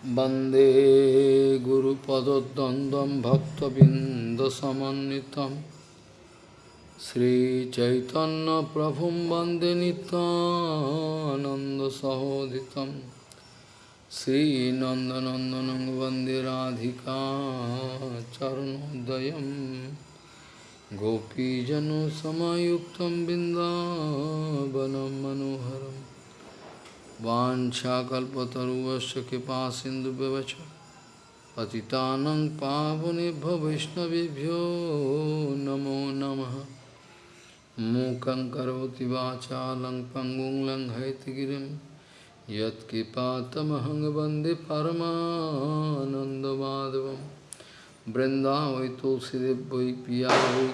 वंदे गुरुपदद्वन्द्वं भक्तबिन्दसमन्वितं श्रीचैतन्यप्रभुं वंदे नित्यानन्दसहोदितं श्रीनन्दनन्दनं वंदे राधिका चरणोदयं गोपीजनसमयुक्तं बिन्दावनं मनोहरम् वाञ्छाकल्पतरुवश्च कृपा सिन्धुव्यवच पतितानं पावनेभ्यो वैष्णवेभ्यो नमो नमः। मूकं करोति लङ्घयतिगिरिं यत्कृपातमहं वंदे परमानन्दमाधवं। वृन्दावै तुलसीदेव पिया वै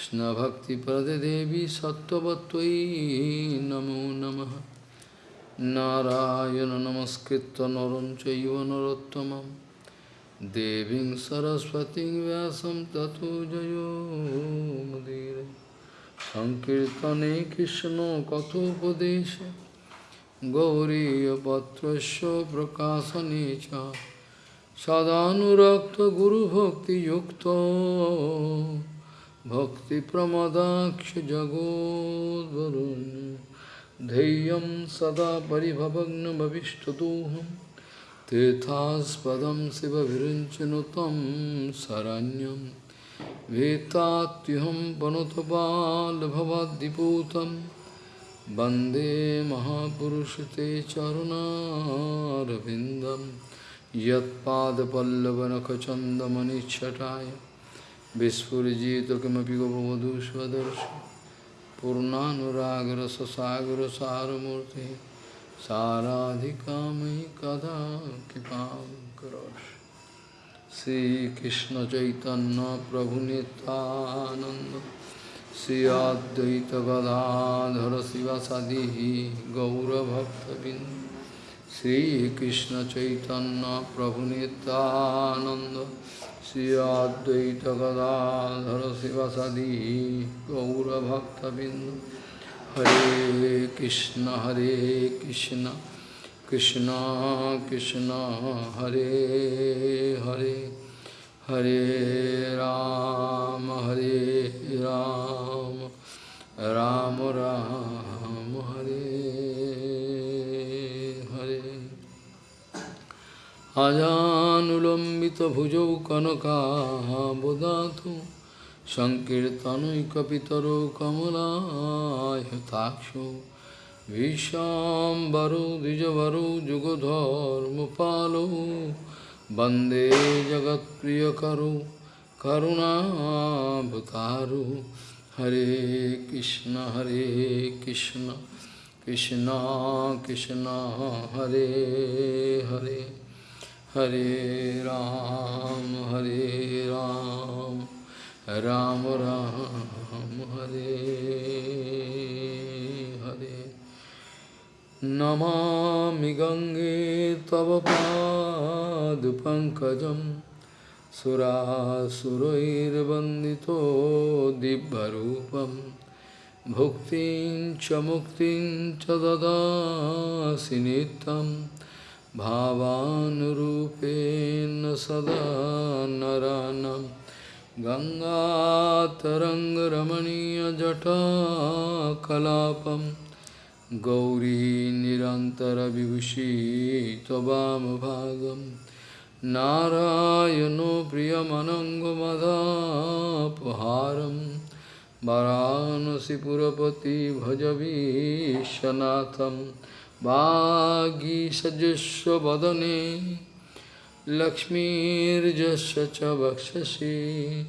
Krishna Bhakti Prade Devi Sattvatvai Namo Namaha Narayana Namaskritta Narancha Yuvanarottamam Deving Saraswati Vyasam Tato Jayo Madire Sankirtane Krishna Kato Kathopadesha Gauriya Patrasya Prakasanecha Sadhanurakta Guru Bhakti Yukta सदानुरक्तगुरुभक्तियुक्तो भक्तिप्रमदाक्षजगोद्वरुन् धैर्यं सदा परिभवग्नभविष्टदोहं तीर्थास्पदं शिवविरिञ्चनु तं शरण्यं वेत्तात्युहं पनुतपाल्भवद्दिपूतं वंदे महापुरुषते चरुणारविन्दं यत्पादपल्लवनखचन्दमनिच्छटाय विस्फुजित किमपि गोपवधू स्वदर्श पूर्णानुरागर ससागर सारमूर्ति साराधिका मयि कदा कृपा करोष श्रीकृष्ण चैतन्य प्रभु नित्यानंद श्री अद्वैत गदाधर शिवसदी गौरभक्तबिंद श्रीकृष्ण चैतन्य प्रभु नित्यानंद Sri Advaita श्रीअद्वैत गदाधर शिवसदी गौरभक्तबिंदु हरे कृष्ण हरे कृष्ण कृष्ण कृष्ण हरे हरे हरे राम हरे राम राम, राम। अजानुलम्बितभुजौ कनकाबुदातु सङ्कीर्तनैकपितरो कमलायताक्षो विशाम्बरो द्विजवरो जुगधर्मपालो वंदे जगत्प्रियकरो करुणाभतारो। हरे कृष्ण हरे Krishna Krishna Krishna, Hare Hare. Hare Ram, Hare Ram, Ram Ram, Hare Hare. Namami Gange Tava Padu Pankajam Surasurairvandito Dibbarupam Bhuktin Chamuktin Chadada Sinitam भावानुरूपेण सदा नरानं। गङ्गातरङ्गरमणीयजटाकलापं। गौरी निरन्तरविभूषी त्ववामभागं नारायणो प्रियमनङ्गमदापहारं वरानसिपुरपति भजवीशनाथम् वागीषजुष्वदने लक्ष्मीर्जस्य च वक्षसि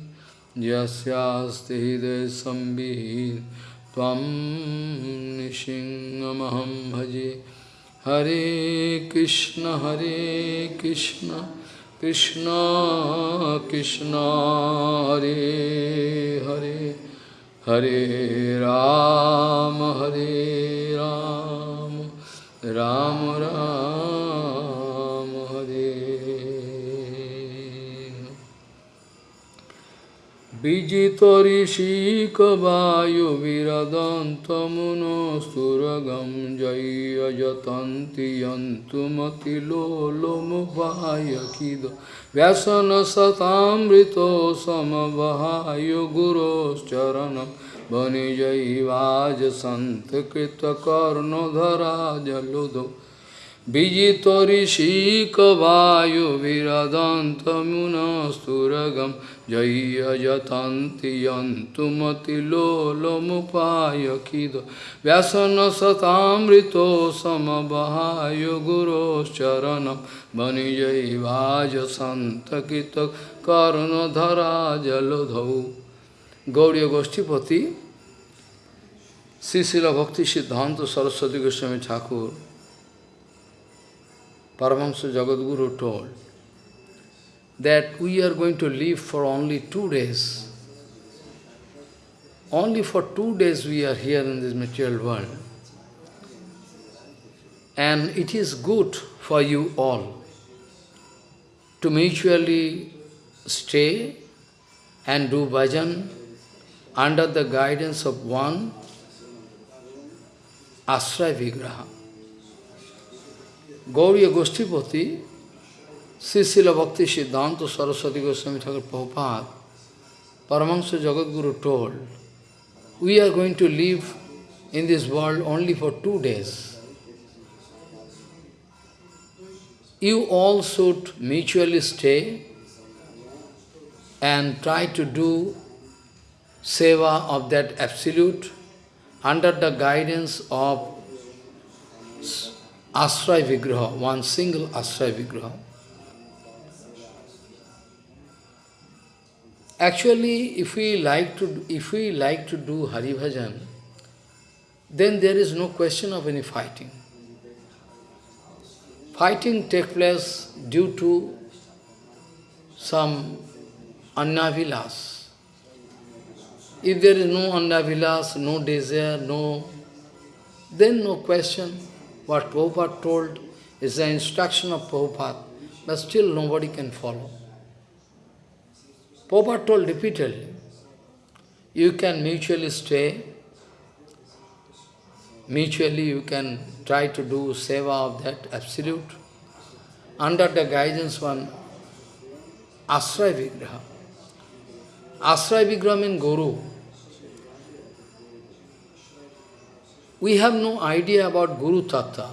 यस्यास्ति हृदयसंवित् त्वं निसिंहमहं भजे। हरे कृष्ण हरे कृष्ण कृष्ण कृष्ण, हरे हरे। हरे राम हरे राम। राम राम हरे विजितऋषिकवायुविरदन्तमुनस्तुरगं जय्यजतन्ति यन्तुमतिलोलमुपायखिद व्यसनसतामृतो समवहाय गुरोश्चरणं वनिजैवाजसन्तकृतकर्णधरा जलुदो विजितऋषिकवायुविरदन्तमुनस्तुरगं जय्यजतन्ति यन्तुमतिलोलमुपायखिद व्यसनसतामृतो समवहाय गुरोश्चरणं वनिजैवाजसन्तकितकर्णधरा जलधौ Gauriya Goshtipati, Srila Bhakti Siddhanta Saraswati Goswami Thakur, Paramahamsa Jagadguru told that we are going to live for only two days. Only for two days we are here in this material world. And it is good for you all to mutually stay and do bhajan under the guidance of one Asray Vigraha. Gauriya Goshtipati, Srila Bhakti Siddhanta Saraswati Goswami Thakur Prabhupada, Paramahansa Jagadguru told, we are going to live in this world only for two days. You all should mutually stay and try to do seva of that Absolute under the guidance of Asray Vigraha, one single Asray Vigraha. Actually, if we like to if we like to do Hari Bhajan, then there is no question of any fighting. Fighting takes place due to some annavilas. If there is no annavilas, no desire, no, then no question. What Prabhupada told is the instruction of Prabhupada, but still nobody can follow. Prabhupada told repeatedly, you can mutually stay, mutually you can try to do seva of that absolute, under the guidance one Asray Vigraha. Asray Vigraha means Guru. We have no idea about Guru Tattva,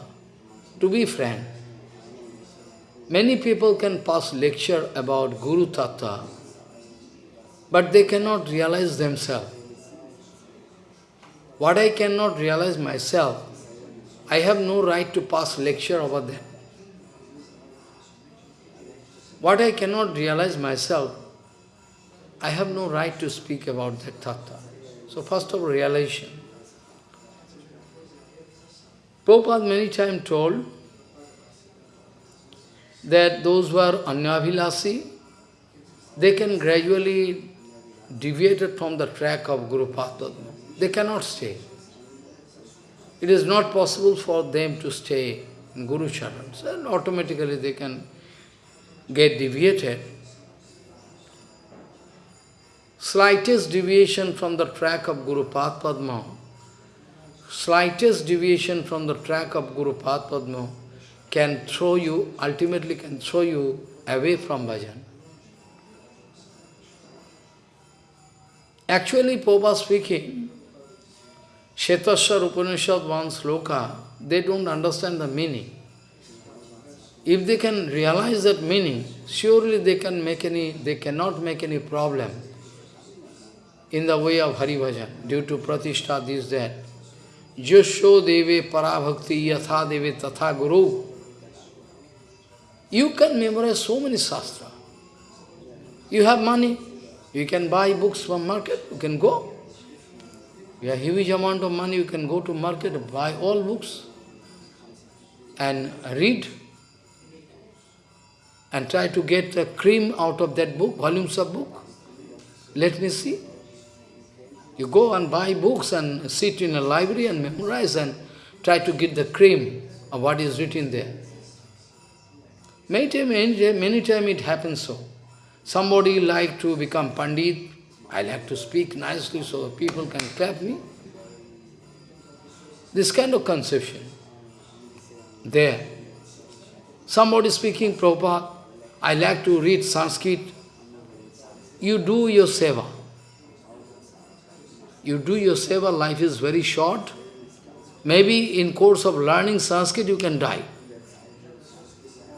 to be frank. Many people can pass lecture about Guru Tattva, but they cannot realize themselves. What I cannot realize myself, I have no right to pass lecture over them. What I cannot realize myself, I have no right to speak about that tattva. So first of all, realization. Prabhupada many times told that those who are anyavilasi, they can gradually deviate from the track of Guru Padma. They cannot stay. It is not possible for them to stay in Guru Charans, and automatically they can get deviated. Slightest deviation from the track of Guru Padma slightest deviation from the track of Guru Padma can throw you, ultimately can throw you away from bhajan. Actually, Prabhupada speaking, Shetaswar Upanishad one sloka, they don't understand the meaning. If they can realize that meaning, surely they can make any, they cannot make any problem in the way of Hari Bhajan, due to Pratishtha, this, that. जशो देवे पराभक्ति, यथा देवे तथा गुरु। You can memorise so many shastra you have money you can buy books from market you can go you have huge amount of money you can go to market buy all books and read and try to get the cream out of that book volumes of book let me see You go and buy books and sit in a library and memorize and try to get the cream of what is written there. Many times many time it happens so. Somebody like to become Pandit, I like to speak nicely so people can clap me. This kind of conception. There. Somebody speaking Prabhupada, I like to read Sanskrit. You do your seva. You do your seva, life is very short. Maybe in course of learning Sanskrit you can die.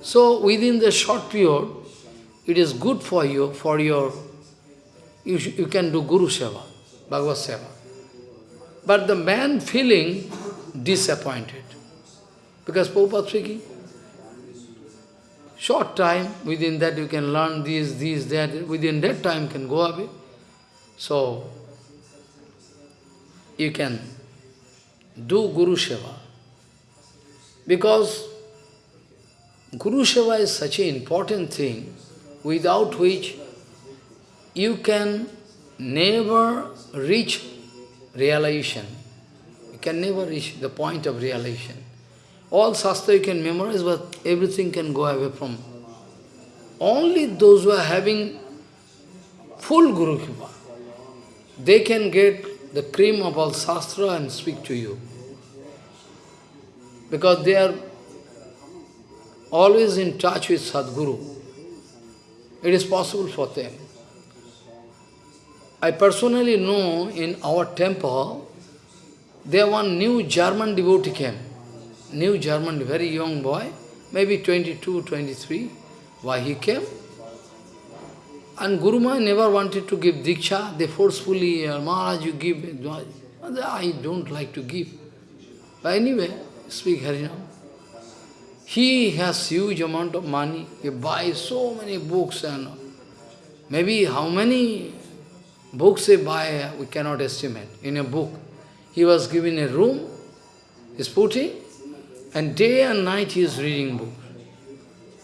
So within the short period, it is good for you, for your, you, you can do Guru Seva, Bhagavad Seva. But the man feeling disappointed. Because Prabhupada speaking, short time, within that you can learn this, this, that, within that time can go away. So, you can do Guru Seva. Because Guru Seva is such an important thing, without which you can never reach realization. You can never reach the point of realization. All Shastra you can memorize, but everything can go away from. Only those who are having full Guru Kripa, they can get the cream of all Shastra and speak to you. Because they are always in touch with Sadguru. It is possible for them. I personally know in our temple, there one new German devotee came. New German, very young boy, maybe 22, 23. Why he came? And Guru Maharaj never wanted to give Diksha. They forcefully, uh, Maharaj, you give. I don't like to give. But anyway, speak Harinam. He has huge amount of money. He buys so many books and maybe how many books he buy, we cannot estimate in a book. He was given a room, he's putting, and day and night he is reading book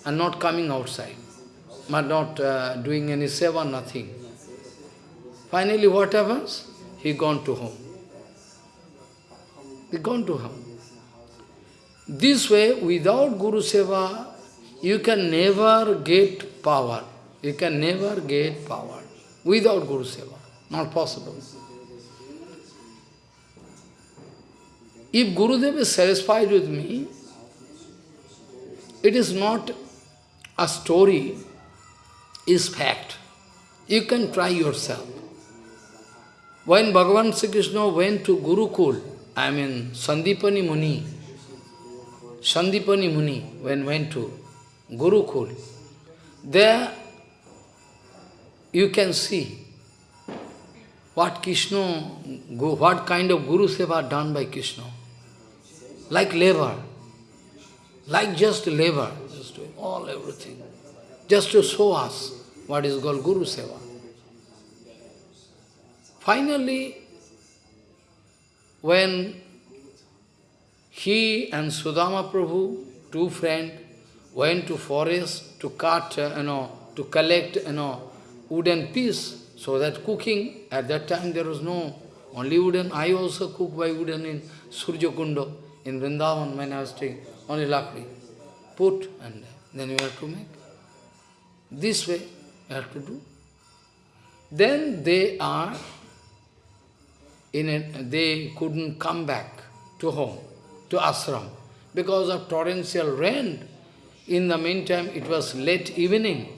and not coming outside, but not uh, doing any seva, nothing. Finally what happens? He gone to home. He gone to home. This way, without Guru Seva, you can never get power. You can never get power without Guru Seva. Not possible. If Gurudev is satisfied with me, it is not a story, is fact. You can try yourself. When Bhagavan Sri Krishna went to Gurukul, I mean Sandipani Muni, Sandipani Muni, when went to Gurukul, there you can see what Krishna, what kind of Guru Seva done by Krishna. Like labor, like just labor, just doing all everything, just to show us what is called Guru Seva. Finally, when he and Sudama Prabhu, two friends, went to forest to cut, uh, you know, to collect, you know, wooden piece, so that cooking, at that time there was no, only wooden. I also cook by wooden in Surya Kundo, in Vrindavan when I was taking, only lakri. Put and then you have to make. This way have to do. Then they are, in a, they couldn't come back to home to ashram because of torrential rain. In the meantime, it was late evening,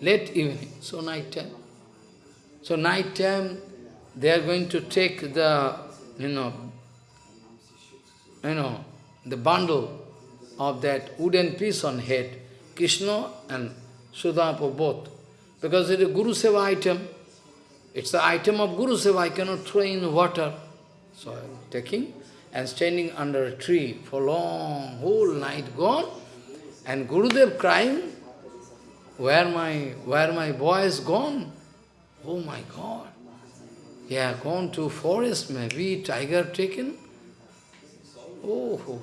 late evening, so night time. So night time, they are going to take the, you know, you know, the bundle of that wooden piece on head, Krishna and Sudama both. Because it is a Guru Seva item. It's the item of Guru Seva, I cannot throw in water. So I am taking and standing under a tree for long, whole night gone, and Gurudev crying, where my, where my boy is gone? Oh my God! He has gone to forest, maybe tiger taken. Oh, oh, oh.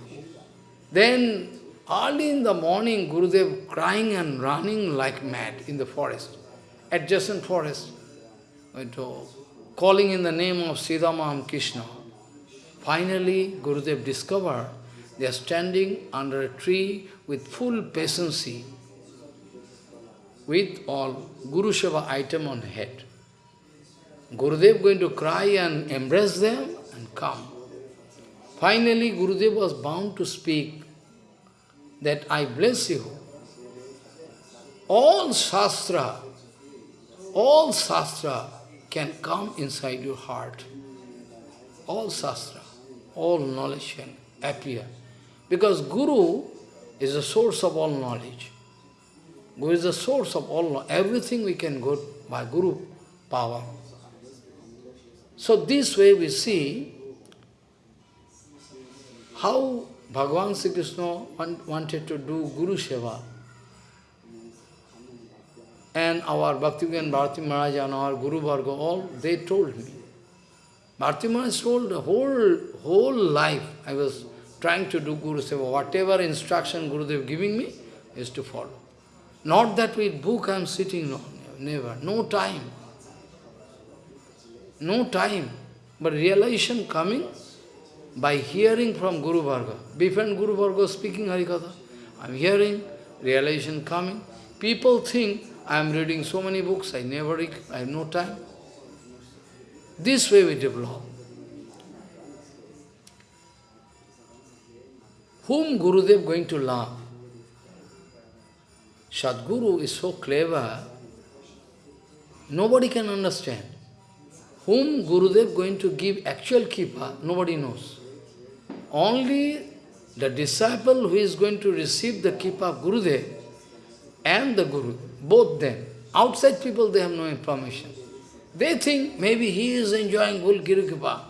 Then early in the morning, Gurudev crying and running like mad in the forest, adjacent forest, calling in the name of Siddhamam Krishna. Finally, Gurudev discovered they are standing under a tree with full patience, with all Guru Seva item on head. Gurudev going to cry and embrace them and come. Finally, Gurudev was bound to speak that I bless you. All Shastra, all Shastra can come inside your heart. All Shastra, all knowledge can appear. Because Guru is the source of all knowledge. Guru is the source of all knowledge. Everything we can go by Guru power. So this way we see how Bhagavan Sri Krishna wanted to do Guru Seva. And our Bhaktivigan Bharati Maharaj and our Guru Varga, all, they told me. Bharati Maharaj told the whole, whole life I was trying to do Guru Seva. Whatever instruction Guru Gurudev giving me is to follow. Not that with book I am sitting, no, never. No time. No time. But realization coming by hearing from Guru Varga. Different Guru Varga speaking Harikatha. I am hearing, realization coming. People think I am reading so many books, I never read, I have no time. This way we develop. Whom Gurudev going to love? Sadguru is so clever, nobody can understand. Whom Gurudev going to give actual kripa, nobody knows. Only the disciple who is going to receive the kripa of Gurudev and the Guru, both them. Outside people, they have no information. They think maybe he is enjoying Guru Kripa.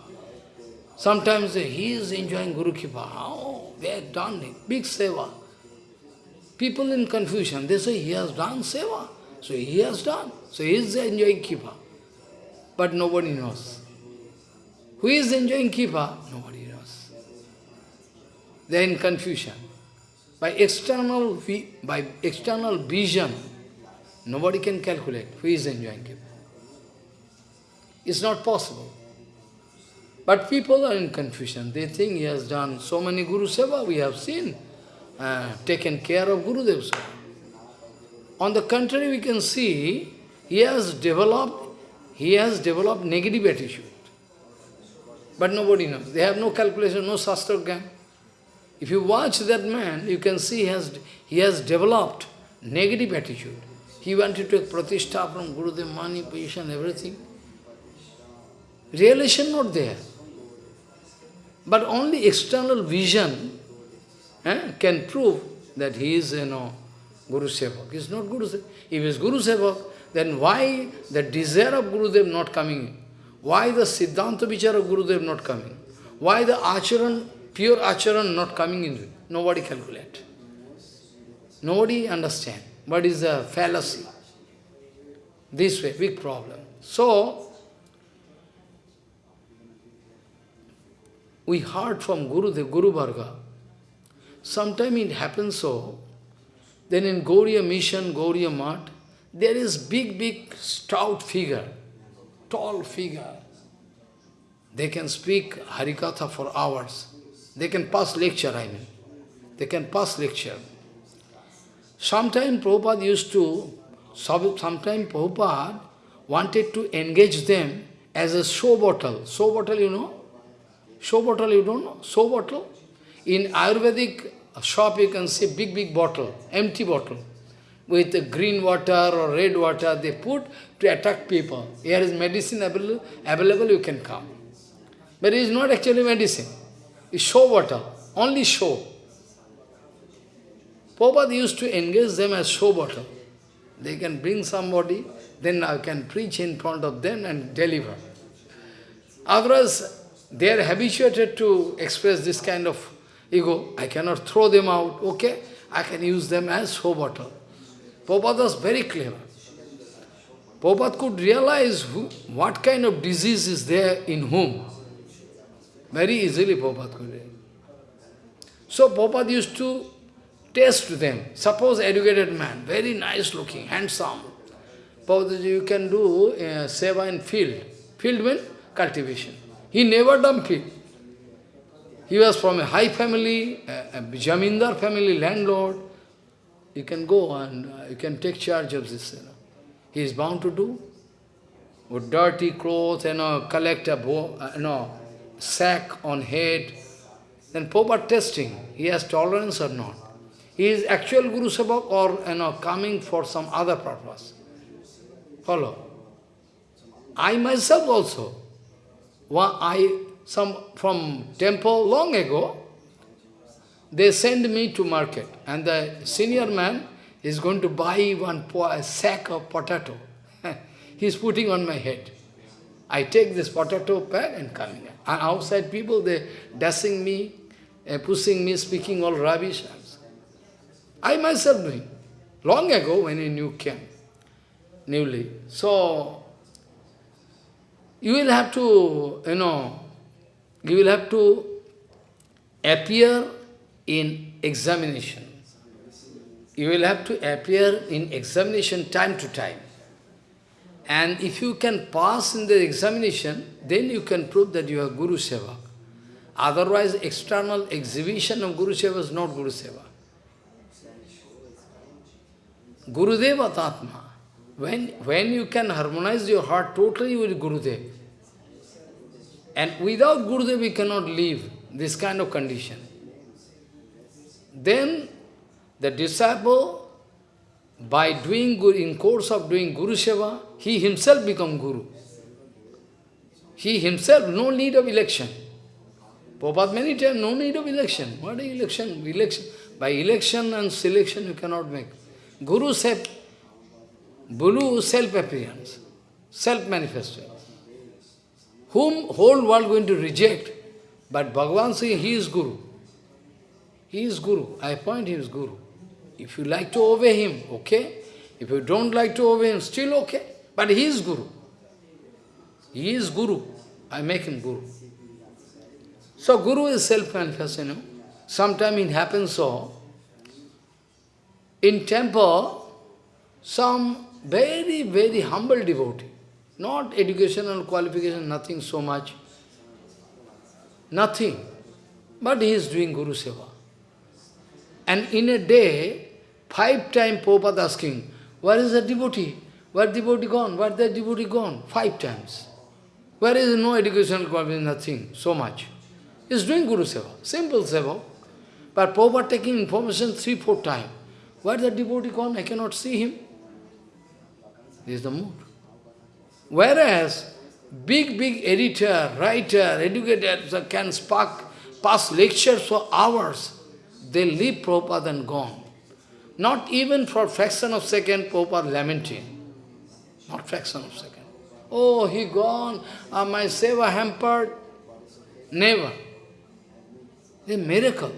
Sometimes he is enjoying Guru Kripa. Oh, they have done it, big seva. People in confusion, they say he has done seva. So he has done. So he is enjoying Kripa. But nobody knows. Who is enjoying Kripa? Nobody knows. They are in confusion. By external, by external vision, nobody can calculate who is enjoying Kripa. It's not possible. But people are in confusion. They think he has done so many Guru Seva, we have seen, uh, taken care of Guru Seva. On the contrary, we can see he has developed, he has developed negative attitude. But nobody knows. They have no calculation, no Shastra Gyan. If you watch that man, you can see he has, he has developed negative attitude. He wanted to take pratishtha from Gurudev, money, position, everything. Realization not there. But only external vision eh, can prove that he is, you know, Guru Sevak. He is not Guru Sevak. If he is Guru Sevak, then why the desire of Gurudev not coming? Why the Siddhanta Vichar of Gurudev not coming? Why the Acharan pure acharan not coming in? Nobody calculate. Nobody understand what is a fallacy. This way, big problem. So, we heard from Guru, the Guru Varga. Sometimes it happens so, then in Gauriya mission, Gauriya Mat, there is big, big, stout figure, tall figure. They can speak Harikatha for hours. They can pass lecture, I mean. They can pass lecture. Sometimes Prabhupada used to, sometimes Prabhupada wanted to engage them as a show bottle. Show bottle, you know? Show bottle, you don't know? Show bottle? In Ayurvedic shop, you can see big, big bottle, empty bottle. With green water or red water, they put to attract people. Here is medicine available, available you can come. But it is not actually medicine It's show bottle, only show. Prabhupada used to engage them as show bottle. They can bring somebody, then I can preach in front of them and deliver. Otherwise, they are habituated to express this kind of ego. I cannot throw them out, okay? I can use them as show bottle. Prabhupada was very clever. Prabhupada could realize who, what kind of disease is there in whom. Very easily Prabhupada could read. So Prabhupada used to test them. Suppose educated man, very nice looking, handsome. Prabhupada, you can do uh, seva in field. Field cultivation. He never done field. He was from a high family, a, a Jamindar family, landlord. You can go and uh, you can take charge of this. You know. He is bound to do. with dirty clothes, you know, collect a bo uh, know, sack on head. Then Prabhupada testing, he has tolerance or not. He is actual Guru Sevak or you know, coming for some other purpose. Follow. I myself also, I some from temple long ago, they send me to market and the senior man is going to buy one sack of potato. he is putting on my head. I take this potato bag and coming. And outside people, they dashing me, uh, pushing me, speaking all rubbish. I myself doing. Long ago when a new came, newly. So, you will have to, you know, you will have to appear in examination. You will have to appear in examination time to time. And if you can pass in the examination, then you can prove that you are Guru Seva. Otherwise, external exhibition of Guru Seva is not Guru Seva. Guru Deva Tatma. When, when you can harmonize your heart totally with Gurudev, and without Gurudev we cannot live this kind of condition. Then the disciple, by doing in course of doing Guru Seva, he himself become Guru. He himself, no need of election. Prabhupada many times, no need of election. What is election? Election. By election and selection you cannot make. Guru said, Guru self-appearance, self-manifestation. Whom whole world going to reject, but Bhagavan saying he is Guru. He is Guru. I appoint him as Guru. If you like to obey him, okay. If you don't like to obey him, still okay. But he is Guru. He is Guru. I make him Guru. So Guru is self-manifest, you know. Sometimes it happens so. In temple, some very, very humble devotee, not educational qualification, nothing so much, nothing, but he is doing Guru Seva. And in a day, five times Prabhupada asking, where is the devotee? Where the devotee gone? Where the devotee gone? Five times. Where is no educational qualification, nothing, so much. He is doing Guru Seva, simple Seva. But Prabhupada taking information three, four times. Where the devotee gone? I cannot see him. This is the mood. Whereas, big, big editor, writer, educator can spark, pass lectures for hours. They leave Prabhupada and gone. Not even for fraction of second, Prabhupada lamenting. Not fraction of second. Oh, he gone, uh, my seva hampered. Never. A miracle.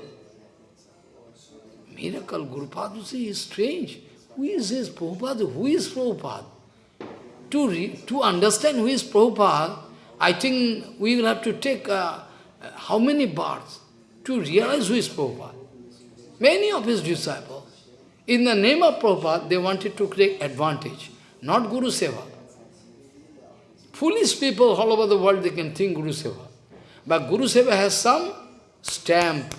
Miracle. Guru Padma is strange. Who is this Prabhupada? Who is Prabhupada? To, re, to understand who is Prabhupada, I think we will have to take uh, how many births to realize who is Prabhupada. Many of his disciples, in the name of Prabhupada, they wanted to take advantage, not Guru Seva. Foolish people all over the world, they can think Guru Seva. But Guru Seva has some stamp,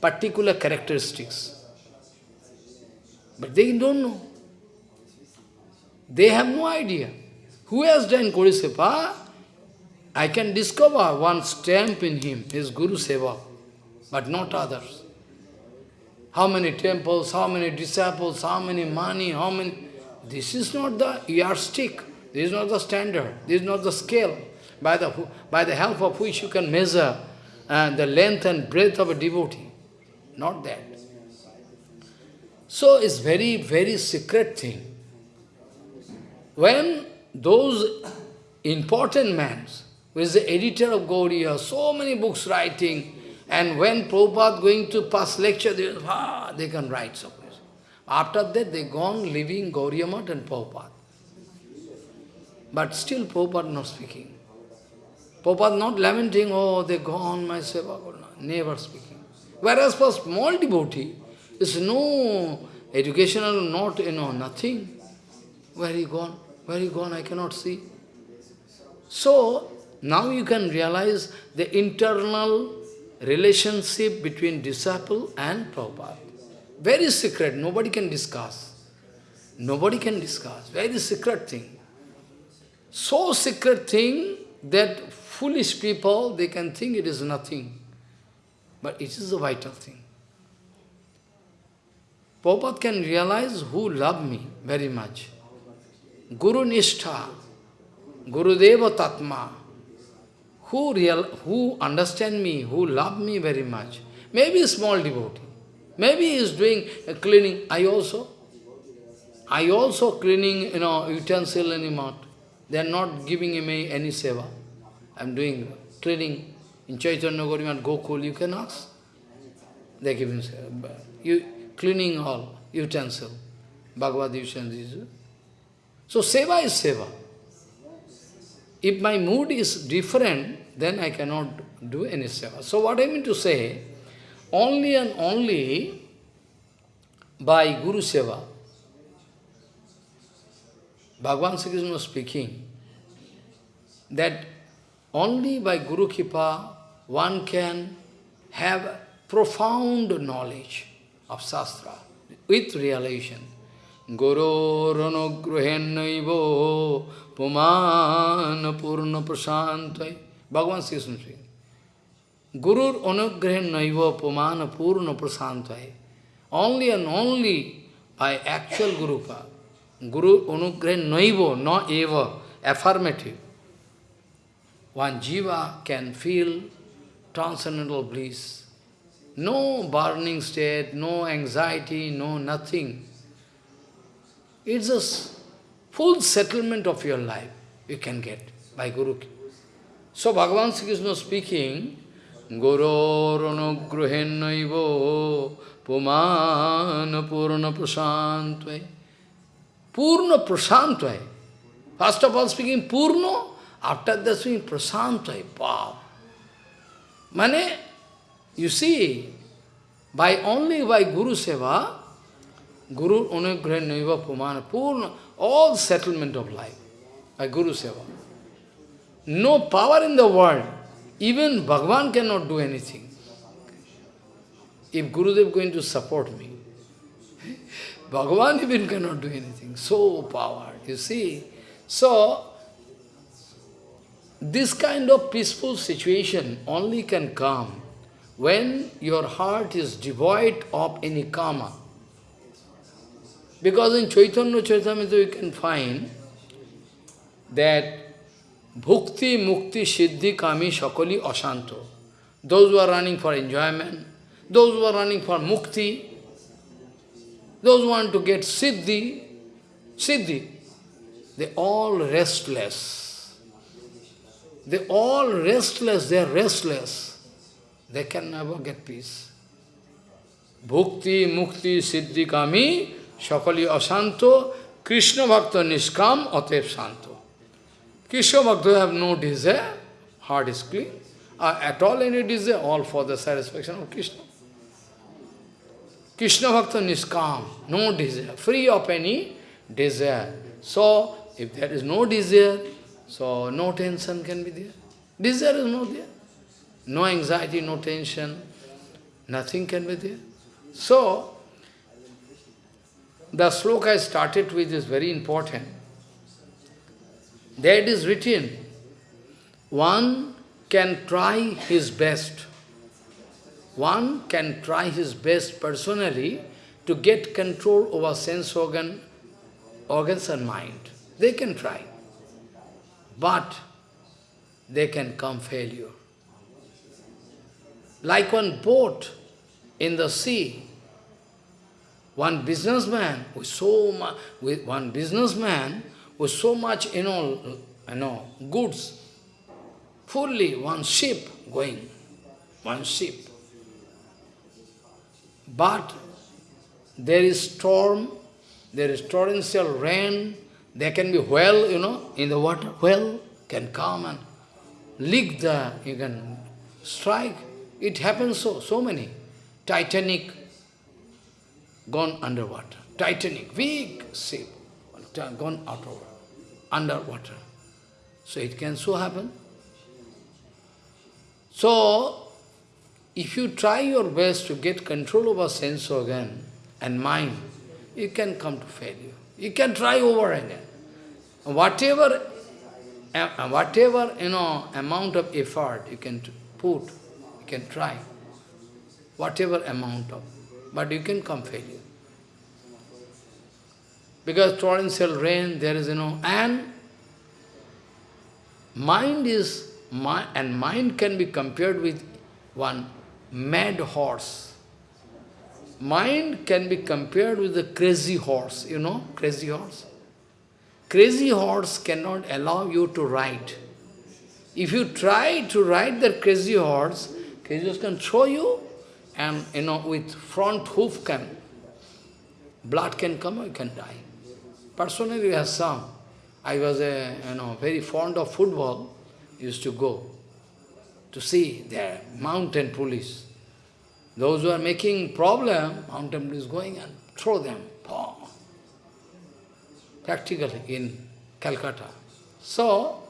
particular characteristics. But they don't know. They have no idea. Who has done Guru Seva? I can discover one stamp in him, his Guru Seva, but not others. How many temples, how many disciples, how many money, how many... This is not the yardstick. This is not the standard. This is not the scale by the, by the help of which you can measure uh, the length and breadth of a devotee. Not that. So it's very, very secret thing. When those important men, who is the editor of Gauriya, so many books writing, and when Prabhupada going to pass lecture, they, ah, they can write so much. After that, they gone living Gauriya and Prabhupada. But still Prabhupada not speaking. Prabhupada not lamenting, oh, they gone, my seva, never speaking. Whereas for small devotee, is no educational, not, you know, nothing. Where he gone? Where he gone? I cannot see. So, now you can realize the internal relationship between disciple and Prabhupada. Very secret, nobody can discuss. Nobody can discuss, very secret thing. so secret thing that foolish people, they can think it is nothing. But it is a vital thing. Prabhupada can realize who love me very much. Guru Nishtha, Guru Deva Tatma, who, real, who understand me, who love me very much. Maybe a small devotee. Maybe he is doing a cleaning. I also. I also cleaning, you know, utensil and mat. They are not giving me any seva. I am doing cleaning in Chaitanya Gaurimat Gokul, you can ask. They are giving seva. You, cleaning all utensil, Bhagavad utensil. So seva is seva. If my mood is different, then I cannot do any seva. So what I mean to say, only and only by Guru Seva, Bhagavan Sri Krishna speaking that only by Guru Kripa one can have profound knowledge of Shastra with realization. Guru Ranugruhenaivo Puman Purna Prasantai. Bhagavan Krishna speaking. Guru Anugrahan Naiva Pumana Purna Prasantaya. Only and only by actual Guru Guru Anugrahan Naiva, not eva, affirmative. One jiva can feel transcendental bliss no burning state, no anxiety, no nothing. It's a full settlement of your life you can get by Guru. So Bhagavan Sri Krishna speaking, Guru Ranugrahenaivo Pumana Purna Prasantve Purna Prasantve First of all speaking Purna, after that speaking Prasantve. Wow! Mane, you see, by only by Guru Seva, Guru Unugraha Naiva Pumana, Purna, all settlement of life by Guru Seva. No power in the world even Bhagavan cannot do anything. If Gurudev going to support me, Bhagavan even cannot do anything. So power, you see. So, this kind of peaceful situation only can come when your heart is devoid of any karma. Because in Chaitanya Charitamrita you can find that Bhukti, Mukti, Siddhi, Kami, Shakali, Asanto. Those who are running for enjoyment, those who are running for Mukti, those who want to get Siddhi, Siddhi, they all restless. They all restless, they are restless. They can never get peace. Bhukti, Mukti, Siddhi, Kami, Shakali, Asanto, Krishna Bhakta Niskam, Atev Santo. Krishna Bhakta have no desire, heart is clean, uh, at all any desire, all for the satisfaction of Krishna. Krishna Bhakta Niskam, no desire, free of any desire. So, if there is no desire, so no tension can be there. Desire is not there. No anxiety, no tension, nothing can be there. So, the sloka I started with is very important. There it is written, one can try his best. One can try his best personally to get control over sense organ, organs and mind. They can try. But they can come failure. Like one boat in the sea, one businessman with so much, with one businessman with so much, you know, you know, goods, fully one ship going, one ship. But there is storm, there is torrential rain, there can be whale, you know, in the water, whale can come and lick the, you can strike. It happens so, so many. Titanic gone underwater. Titanic, big ship, gone out of underwater. So it can so happen. So, if you try your best to get control over sense organ and mind, you can come to failure. You can try over again. Whatever whatever, you know, amount of effort you can put, can try, whatever amount of, but you can come failure. Because torrential rain, there is, you know, and mind is, my and mind can be compared with one mad horse. Mind can be compared with a crazy horse, you know, crazy horse. Crazy horse cannot allow you to ride. If you try to ride the crazy horse, horse can throw you and, you know, with front hoof can, blood can come, you can die. Personally, I have some. I was, a, you know, very fond of football, used to go to see their mountain police. Those who are making problem, mountain police going and throw them. Practically in Calcutta. So,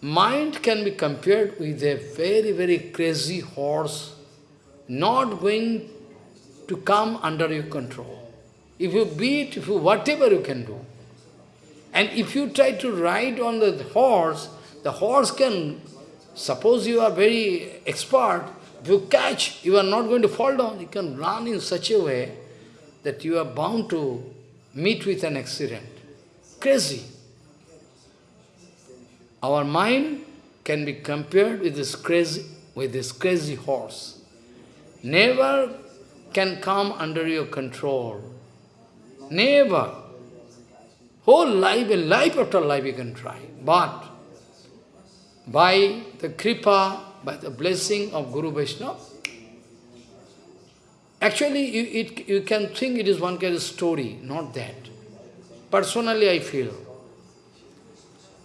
mind can be compared with a very, very crazy horse, not going to come under your control. If you beat, if you whatever you can do. And if you try to ride on the horse, the horse can Suppose you are very expert, if you catch, you are not going to fall down. You can run in such a way that you are bound to meet with an accident. Crazy. Our mind can be compared with this crazy, with this crazy horse. Never can come under your control. Never. Whole life, and life after life you can try. But by the kripa, by the blessing of Guru Vaishnava. Actually, you, it, you can think it is one kind of story, not that. Personally, I feel.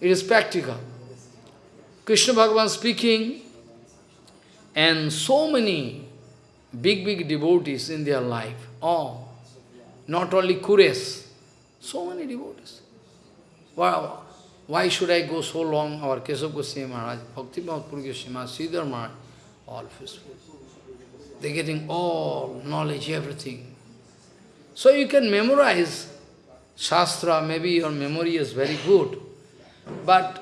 It is practical. Krishna Bhagavan speaking, and so many big, big devotees in their life. Oh, not only Kures, so many devotees. Wow, why should I go so long? Our Keshav Goswami Maharaj, Bhakti Mahaprabhu Goswami Sridhar Maharaj, all peaceful. They're getting all knowledge, everything. So you can memorize Shastra, maybe your memory is very good, but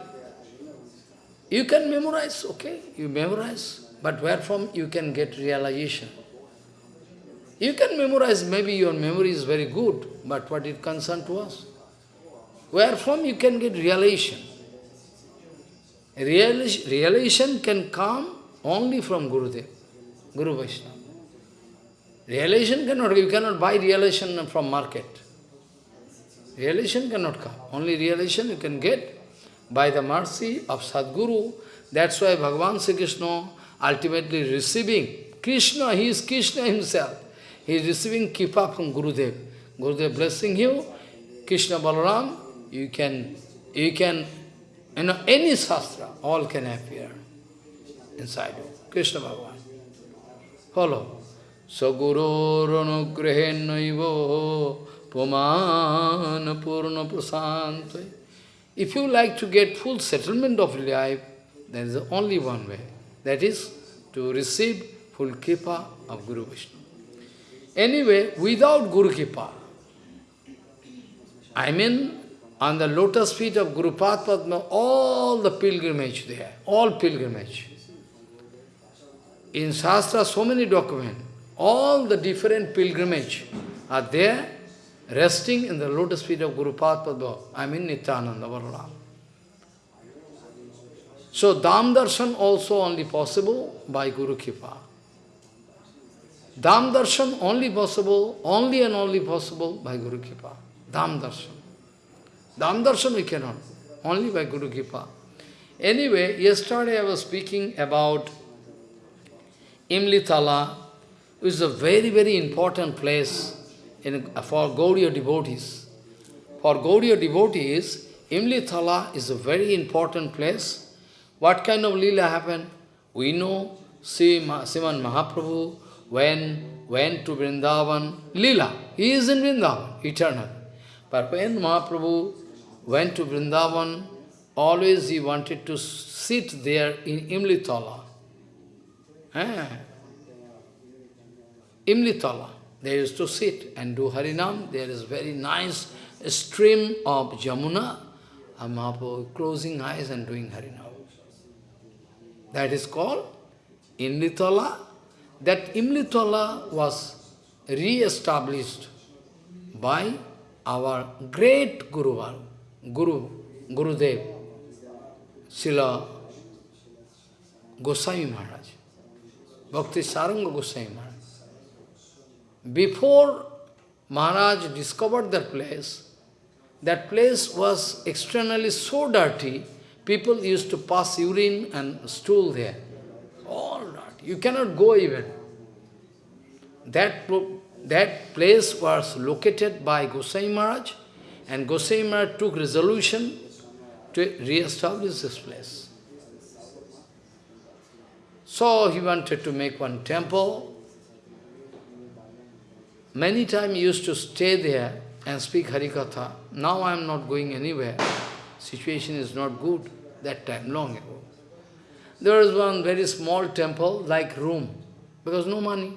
you can memorize, okay, you memorize, but where from you can get realization? You can memorize, maybe your memory is very good, but what it to us? where from you can get realization. Realization, realization can come only from Gurudev, Guru Vaishnava. Realization cannot, you cannot buy realization from market. Realization cannot come. Only realization you can get by the mercy of Sadguru. That's why Bhagavan Sri Krishna ultimately receiving, Krishna, he is Krishna himself. He is receiving kripa from Gurudev. Gurudev blessing you, Krishna Balaram, you can, you can, you know, any sastra, all can appear inside you. Krishna Bhagavan. Follow. Saguroronugrahennaivo pumana purna prasantve. If you like to get full settlement of life, there is only one way. That is to receive full kripa of Guru Vaishnava. Anyway, without Guru Kripa, I mean, on the lotus feet of Guru Padma, all the pilgrimage there, all pilgrimage. In Shastra, so many documents, all the different pilgrimage are there, resting in the lotus feet of Guru Padma, I mean Nityananda. So Dham Darshan also only possible by Guru Kripa. Dham Darshan only possible, only and only possible by Guru Kripa. Dham Darshan. Dham darshan we cannot, only by Guru Kripa. Anyway, yesterday I was speaking about Imlitala, which is a very, very important place in, for Gaudiya devotees. For Gaudiya devotees, Imlitala is a very important place. What kind of lila happened? We know Sriman Mahaprabhu when went to Vrindavan, lila, he is in Vrindavan, eternal. But when Mahaprabhu went to Vrindavan, always he wanted to sit there in Imlitala. Eh? Imlitala. They used to sit and do Harinam. There is very nice stream of Jamuna. and Mahaprabhu closing eyes and doing Harinam. That is called Imlitala. That Imlitala was re-established by our great Guru, Guru, Gurudev, Srila Goswami Maharaj, Bhakti Saranga Goswami Maharaj. Before Maharaj discovered that place, that place was externally so dirty, people used to pass urine and stool there. All dirty. You cannot go even. That, that place was located by Gosai Maharaj, and Gosai Maharaj took resolution to re-establish this place. So he wanted to make one temple. Many times used to stay there and speak Harikatha. Now I am not going anywhere. Situation is not good that time, long ago. There was one very small temple, like room, because no money.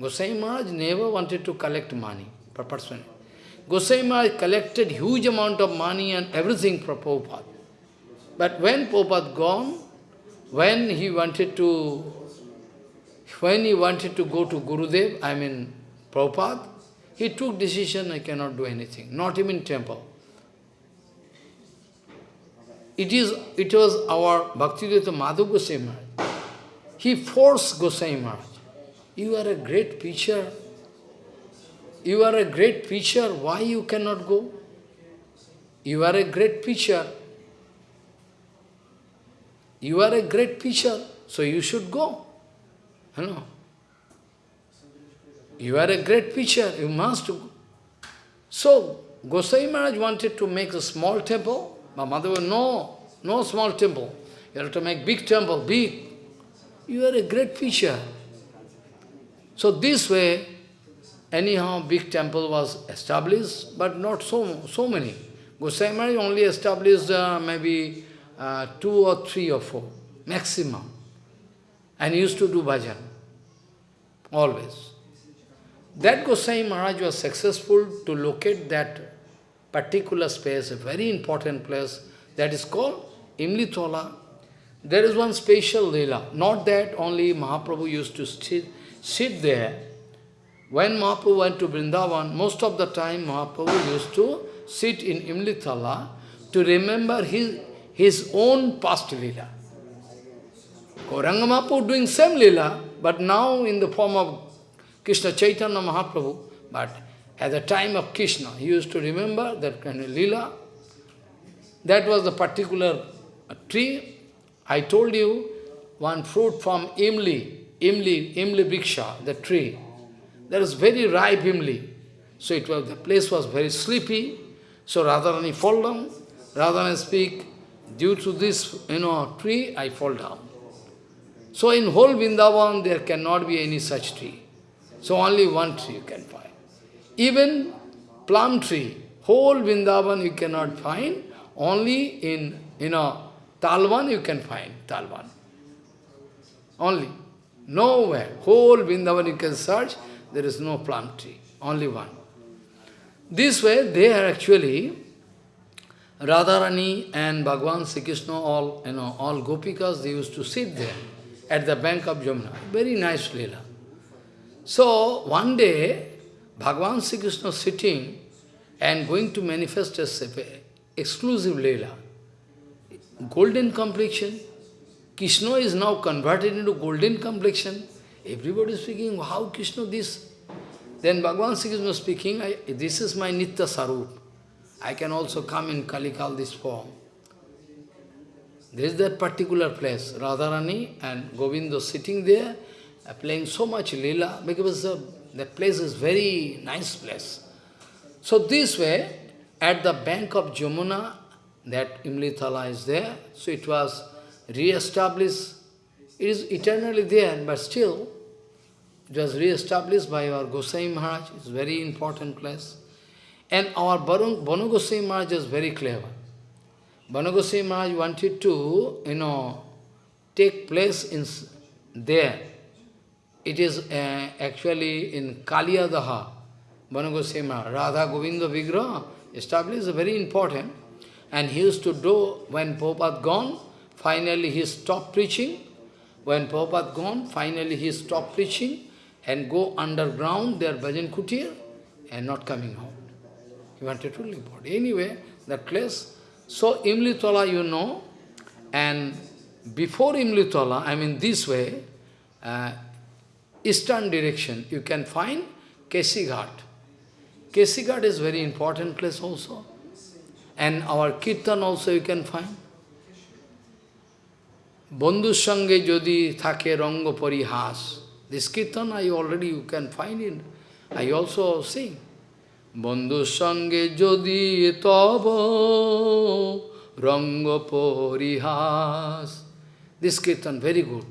Gosai Maharaj never wanted to collect money per person. Gosai Maharaj collected huge amount of money and everything for Prabhupada. But when Prabhupada gone, when he wanted to, when he wanted to go to Gurudev, I mean Prabhupada, he took decision, I cannot do anything, not even temple. It is, it was our Bhaktivedanta Madhu Gosai Maharaj. He forced Goswami Maharaj. You are a great preacher. You are a great preacher. Why you cannot go? You are a great preacher. You are a great preacher, so you should go. You know. You are a great preacher, you must. So, Gosai Maharaj wanted to make a small temple, but Madhava, no, no small temple. You have to make big temple, big. You are a great preacher. So this way, anyhow, big temple was established, but not so, so many. Gosai Maharaj only established uh, maybe uh, two or three or four, maximum. And used to do bhajan, always. That Gosai Maharaj was successful to locate that particular space, a very important place, that is called Imlitola. There is one special lila. Not that only Mahaprabhu used to sit, sit there. When Mahaprabhu went to Vrindavan, most of the time Mahaprabhu used to sit in Imlitala to remember his, his own past lila. Gauranga Mahaprabhu doing same lila, but now in the form of Krishna Chaitanya Mahaprabhu, but at the time of Krishna, he used to remember that kind of lila. That was the particular tree. I told you one fruit from Imli, Imli, Imli Briksha, the tree. There is very ripe Imli. So it was the place was very sleepy. So Radharani fall down. Radharani speak, due to this you know tree, I fall down. So in whole Vrindavan there cannot be any such tree. So only one tree you can find. Even plum tree, whole Vrindavan you cannot find, only in, you know, Talvan you can find, Talvan. Only. Nowhere. Whole Vrindavan you can search, there is no plum tree, only one. This way, they are actually, Radharani and Bhagavan Sri Krishna, all, you know, all gopikas, they used to sit there at the bank of Jamuna. Very nice lila. So, one day, Bhagavan Sri Krishna sitting and going to manifest as exclusive Leela. Golden complexion. Krishna is now converted into golden complexion. Everybody is speaking, how Krishna this? Then Bhagavan Sri Krishna speaking, I, this is my Nitya Sarup. I can also come in Kalikal this form. There is that particular place, Radharani and Govinda sitting there, playing so much lila, because uh, that place is very nice place. So this way, at the bank of Jamuna, that Imlitala is there, so it was re-established. It is eternally there, but still, it was re-established by our Gosai Maharaj. It's very important place. And our Banu Gosai Maharaj is very clever. Banu Gosai Maharaj wanted to, you know, take place in there it is uh, actually in Kaliyadaha, Banagosema, Radha Govinda Vigraha established very important. And he used to do, when Prabhupada gone, finally he stopped preaching. When Prabhupada gone, finally he stopped preaching and go underground, their bhajan kutir, and not coming out. He wanted to leave out. Anyway, that place. So Imlitola, you know, and before Imlitola, I mean this way, uh, eastern direction, you can find Kesighat. Kesighat is very important place also. And our Kirtan also you can find. বন্ধুর সঙ্গে যদি থাকে রঙ্গ পরিহাস This kirtan I already you can find in. I also sing. বন্ধুর সঙ্গে যদি তব রঙ্গ পরিহাস This kirtan very good.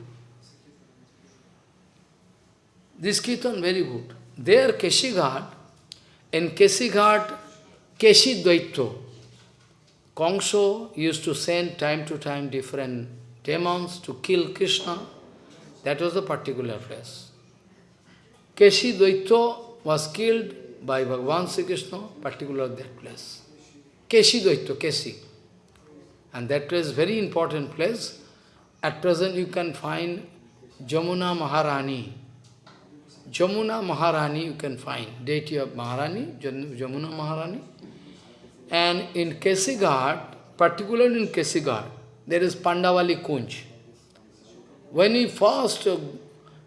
This kirtan very good. There Keshighat, in Keshighat, Keshi Dvaito, Kongso used to send time to time different demons to kill Krishna. That was a particular place. Keshi Dvaito was killed by Bhagavan Sri Krishna, particular that place. Keshi Dvaito, Keshi. And that place very important place. At present you can find Jamuna Maharani. Jamuna Maharani you can find, deity of Maharani, Jamuna Maharani. And in Kesighat, particularly in Kesighat, there is Pandavali Kunj. When we first,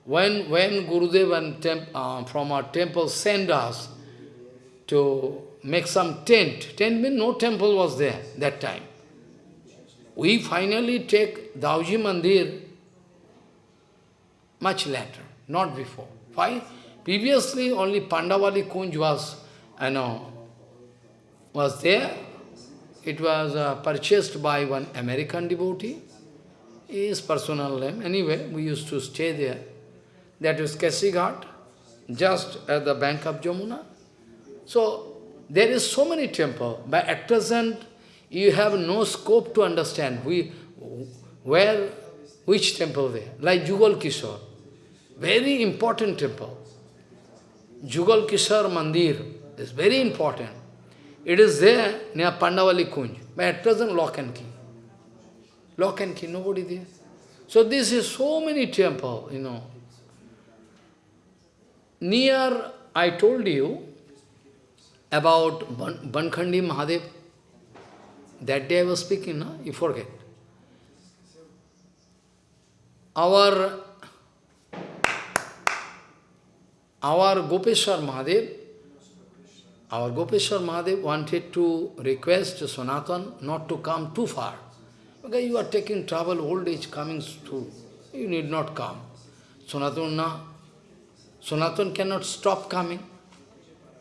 when, when Gurudev and temp, uh, from our temple sent us to make some tent, tent means no temple was there that time. We finally take Dauji Mandir much later, not before. Why? Previously only Pandavali Kunj was, you know, was there. It was uh, purchased by one American devotee. His personal name. Anyway, we used to stay there. That is Kesighat, just at the bank of Jamuna. So, there is so many temple. but at present, you have no scope to understand we, where, which temple there. Like Jugal Kishore, very important temple. Jugal Kishore Mandir is very important. It is there near Pandavali Kunj, but at present lock and key. Lock and key, nobody there. So this is so many temple, you know. Near, I told you about Ban Bankhandi Mahadev. That day I was speaking, no? you forget. Our, our Gopeshwar Mahadev, our Gopeshwar Mahadev wanted to request Sanatan not to come too far. Okay, you are taking trouble, old age coming to, you need not come. Sanatan, na. Sanatan cannot stop coming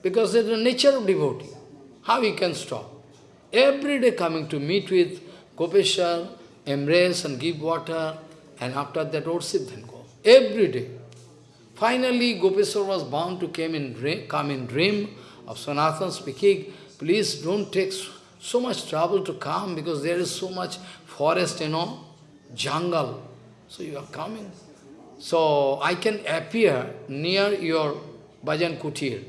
because it is the nature of devotee. How he can stop? Every day coming to meet with Gopeshwar, embrace and give water, and after that worship then go. Every day. Finally, Gopeshwar was bound to come in dream, come in dream of Sanatan speaking, please don't take so much trouble to come because there is so much forest, you know, jungle. So you are coming. So I can appear near your bhajan kutir.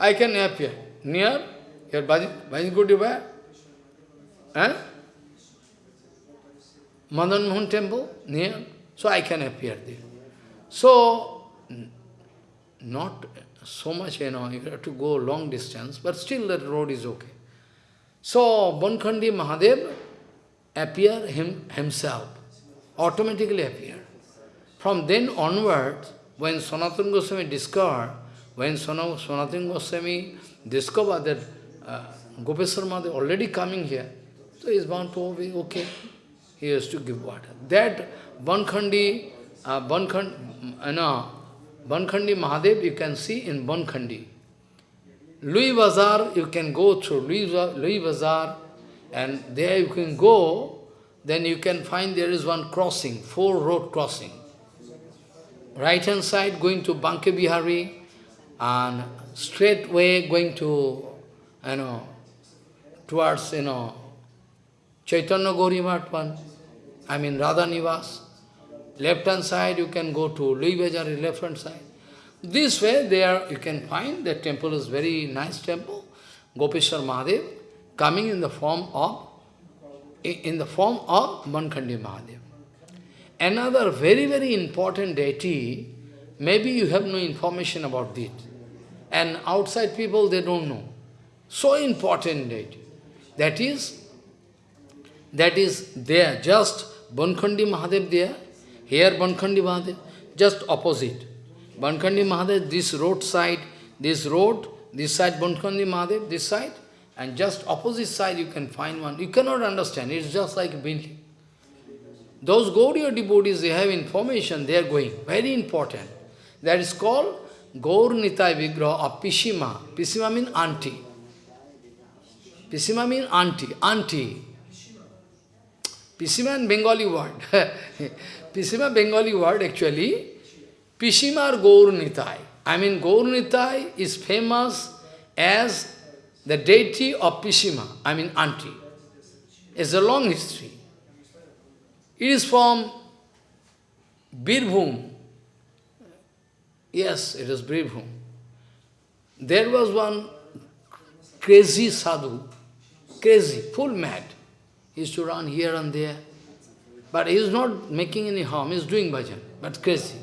I can appear near your bhajan, bhajan kutir where? Eh? Madan Mohan temple near. So I can appear there. So, not so much, you know, you have to go long distance, but still the road is okay. So, Bankhandi Mahadev appear him, himself, automatically appear. From then onwards, when Sanatana Goswami discovered, when Sanatana Goswami discovered that uh, Gopeshwar Mahadev already coming here, so he is bound to be okay. He has to give water. That Bankhandi, uh, Bankhandi, uh, Bankhandi Mahadev you can see in Bankhandi. Loi Bazaar, you can go through Loi, Loi Bazaar, and there you can go, then you can find there is one crossing, four road crossing. Right hand side going to Banke Bihari, and straight way going to, you know, towards, you know, Chaitanya Gauri I mean Radha Nivas. Left hand side you can go to Loi left hand side. This way there you can find the temple is very nice temple. Gopeshwar Mahadev coming in the form of in the form of Bankhandi Mahadev. Another very, very important deity, maybe you have no information about it. And outside people, they don't know. So important deity. That is, that is there, just Bankhandi Mahadev there, here Bankhandi Mahadev, just opposite. Bankhandi Mahadev, this road side, this road, this side Bankhandi Mahadev, this side, and just opposite side you can find one. You cannot understand, it's just like building. Those Gaudiya devotees, they have information, they are going. Very important. That is called Gaur Nitai Vigraha of Pishima. Pishima means auntie. Pishima means auntie. Auntie. Pishima is Bengali word. Pishima Bengali word actually. Pishima or Gaur. I mean Gaur is famous as the deity of Pishima, I mean auntie. It's a long history. It is from Birbhum. Yes, it is Birbhum. There was one crazy sadhu, crazy, full mad. He used to run here and there. But he is not making any harm, he is doing bhajan, but crazy.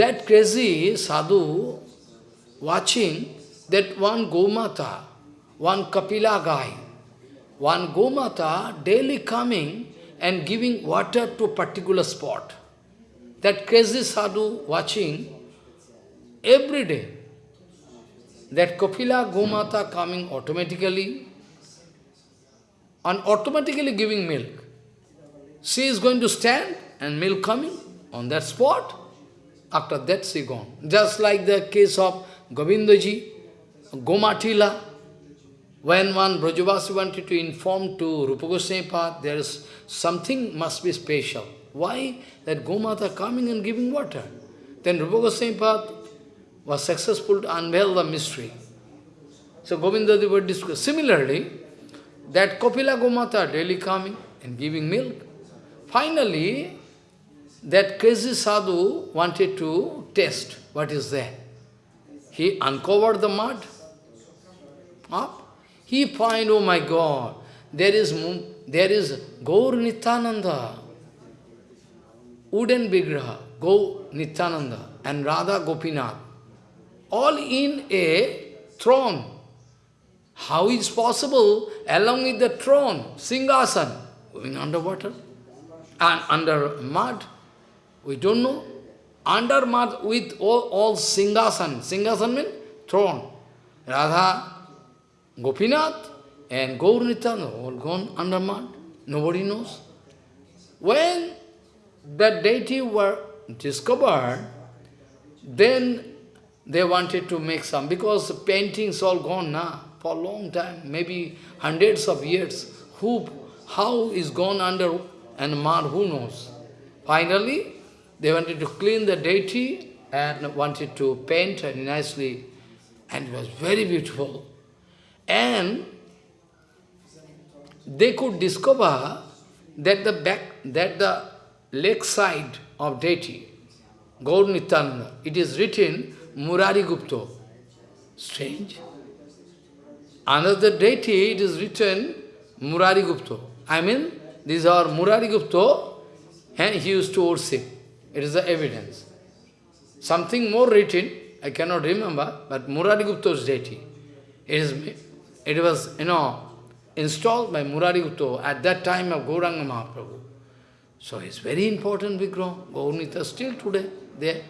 That crazy sadhu, watching that one Gomata, one Kapila guy, one Gomata daily coming and giving water to a particular spot. That crazy sadhu watching every day. That Kapila Gomata coming automatically and automatically giving milk. She is going to stand and milk coming on that spot. After that she gone. Just like the case of Govindaji, Gomatila, when one Brajavasi wanted to inform to Rupa Goswami there is something must be special. Why? That Gomata coming and giving water. Then Rupa Goswami was successful to unveil the mystery. So Govinda Deva discussed. Similarly, that Kapila Gomata daily coming and giving milk. Finally, that crazy sadhu wanted to test what is there. He uncovered the mud up. He find, oh my God, there is there is Gaur Nityananda, wooden Vigraha, Gaur Nityananda and Radha Gopinath, all in a throne. How is possible, along with the throne, Singhasan, going underwater and under mud? We don't know. Under mud with all, all Singhasan. Singhasan means throne. Radha Gopinath and Gaur all gone under mud. Nobody knows. When that deity were discovered, then they wanted to make some, because the paintings all gone now, for a long time, maybe hundreds of years. Who, how is gone under and mud, who knows? Finally, they wanted to clean the deity and wanted to paint nicely, and it was very beautiful. And they could discover that the back, that the lake side of deity, Gaur Nityananda, it is written Murari Gupta. Strange. Another deity, it is written Murari Gupta. I mean, these are Murari Gupta, and he used to worship. It is the evidence. Something more written, I cannot remember, but Murari Gupta's deity. It is it was, you know, installed by Murari Gupta at that time of Gauranga Mahaprabhu. So it's very important Vigraha, Gaurnita still today there.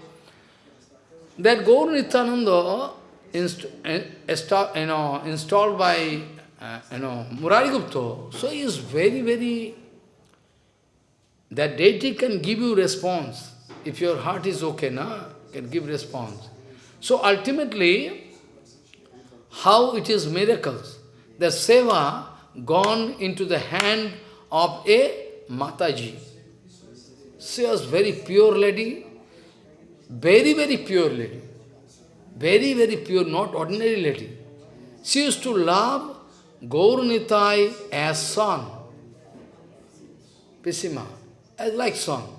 That Gaurnityananda inst you know, installed by uh, you know, Murari Gupta, so he is very, very, that deity can give you response. If your heart is okay, na, can give response. So ultimately, how it is miracles. The seva gone into the hand of a Mataji. She was very pure lady, very, very pure lady. Very, very pure, not ordinary lady. She used to love Gaur Nitai as son. Pishima, as like song.